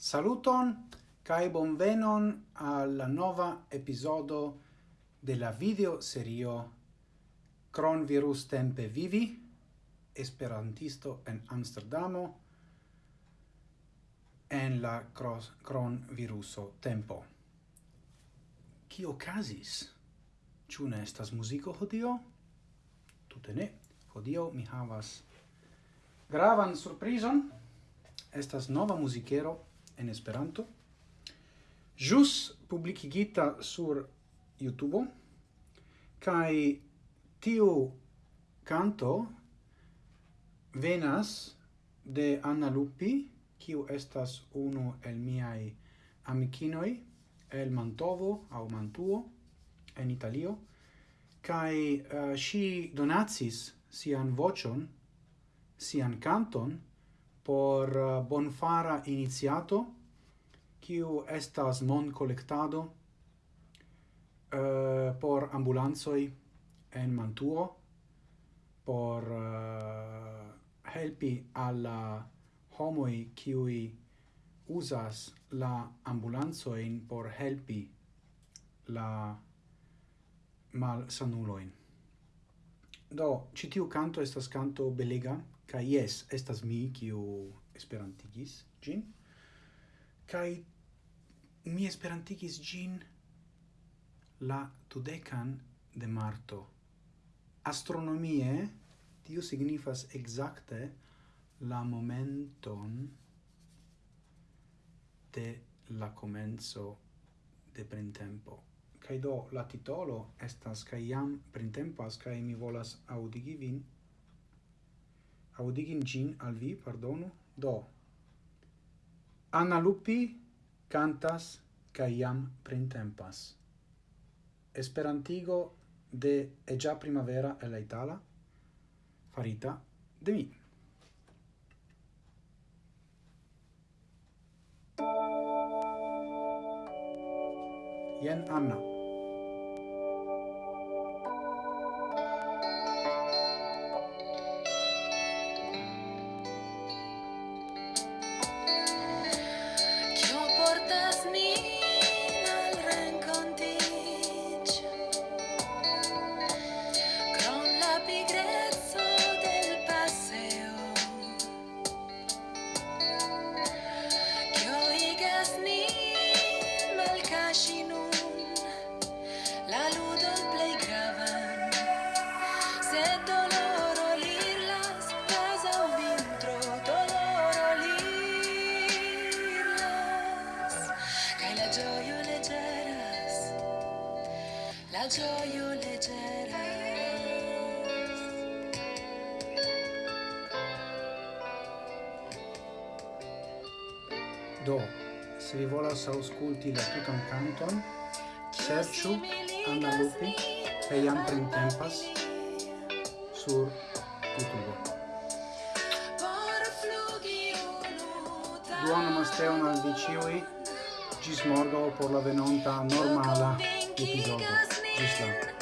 Saluton kai bonvenon al nova episodo la video serio Cron virus tempe vivi Esperantisto en Amsterdamo en la cross Cron viruso tempo. Ki okazis? Ĉu ne estas muziko hodio? Tute ne. Hodio mi havas gravan surprizon. Estas nova muzikero en Esperanto. Jus publikigita sur YouTube kai tiu canto venas de Anna Lupi, kiu estas unu el miai amikinoi el Mantovo au Mantuo en Italio kai uh, si donacis sian vocion sian canton por eh, bonfara iniziato, kiu estas mon collectado uh, eh, por ambulanzoi en Mantuo, por uh, helpi alla homoi kiui usas la ambulanzoin por helpi la mal sanuloin. Do, citiu canto estas canto belega, Kai yes, estas mi kiu esperantigis gin. Kai mi esperantigis gin la tudecan de marto. Astronomie tio signifas exacte la momenton de la comenzo de printempo. Kai do la titolo estas kai jam printempas kai mi volas audigi vin audigin gin al vi, pardonu, do. Anna Lupi cantas ca iam printempas. Esperantigo de E già primavera e la itala, farita de mi. Jen Anna. Do, se vi volas ausculti la tutan canton, serciu Anna Lupi e iam printempas sur YouTube. Duono masteon al viciui, gis morgo por la venonta normala episodio. Islam.